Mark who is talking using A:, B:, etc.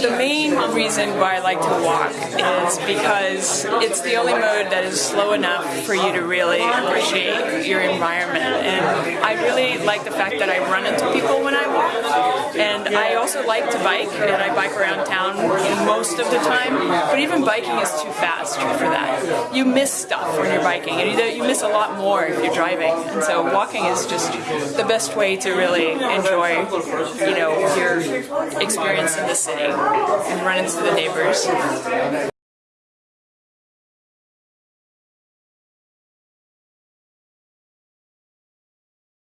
A: The main reason why I like to walk is because it's the only mode that is slow enough for you to really appreciate your environment. And I really like the fact that I run into people when I walk. And I also like to bike, and I bike around town most of the time. But even biking is too fast for that. You miss stuff when you're biking, and you, miss a lot more if you're driving. And so walking is just the best way to really enjoy, you know, your experience in the city and run into the neighbors.